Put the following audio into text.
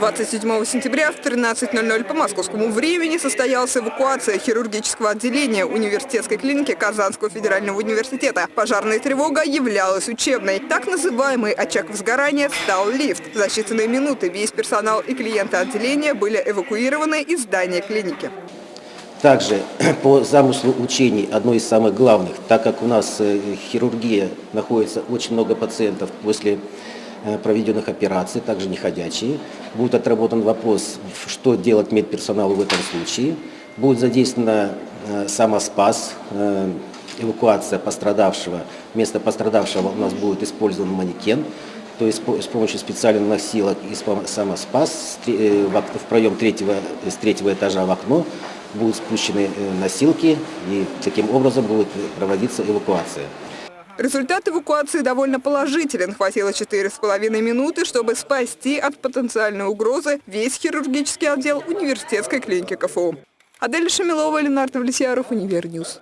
27 сентября в 13.00 по московскому времени состоялась эвакуация хирургического отделения университетской клиники Казанского федерального университета. Пожарная тревога являлась учебной. Так называемый очаг возгорания стал лифт. За считанные минуты весь персонал и клиенты отделения были эвакуированы из здания клиники. Также по замыслу учений, одно из самых главных, так как у нас э, хирургия находится очень много пациентов после проведенных операций, также неходячие. Будет отработан вопрос, что делать медперсоналу в этом случае. Будет задействована э, самоспас, э, эвакуация пострадавшего. Вместо пострадавшего у нас будет использован манекен, то есть с помощью специальных носилок и самоспас в проем третьего, с третьего этажа в окно будут спущены носилки и таким образом будет проводиться эвакуация. Результат эвакуации довольно положителен. Хватило 4,5 минуты, чтобы спасти от потенциальной угрозы весь хирургический отдел университетской клиники КФУ. Адель Шамилова, Ленар Давлетьяров, Univer News.